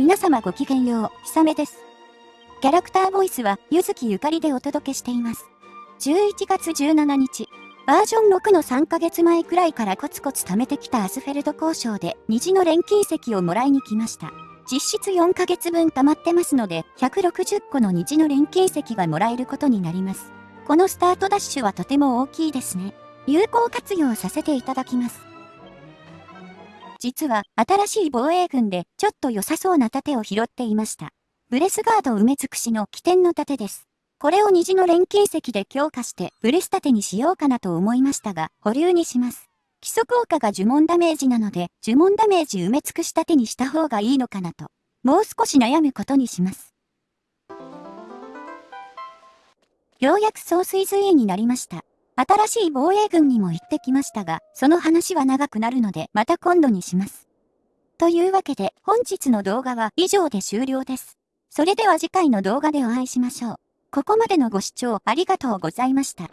皆様ごきげんよう、ひさめです。キャラクターボイスは、ゆずきゆかりでお届けしています。11月17日、バージョン6の3ヶ月前くらいからコツコツ貯めてきたアスフェルト交渉で、虹の錬金石をもらいに来ました。実質4ヶ月分溜まってますので、160個の虹の錬金石がもらえることになります。このスタートダッシュはとても大きいですね。有効活用させていただきます。実は新しい防衛軍でちょっと良さそうな盾を拾っていました。ブレスガード埋め尽くしの起点の盾です。これを虹の錬金石で強化してブレス盾にしようかなと思いましたが、保留にします。基礎効果が呪文ダメージなので、呪文ダメージ埋め尽くし盾にした方がいいのかなと、もう少し悩むことにします。ようやく総水髄になりました。新しい防衛軍にも行ってきましたが、その話は長くなるのでまた今度にします。というわけで本日の動画は以上で終了です。それでは次回の動画でお会いしましょう。ここまでのご視聴ありがとうございました。